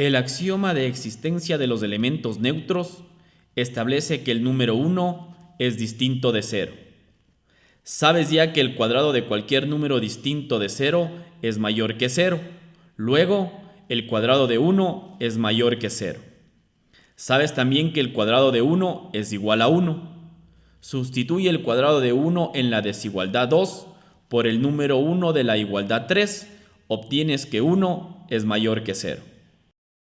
El axioma de existencia de los elementos neutros establece que el número 1 es distinto de 0. Sabes ya que el cuadrado de cualquier número distinto de 0 es mayor que 0. Luego, el cuadrado de 1 es mayor que 0. Sabes también que el cuadrado de 1 es igual a 1. Sustituye el cuadrado de 1 en la desigualdad 2 por el número 1 de la igualdad 3. Obtienes que 1 es mayor que 0.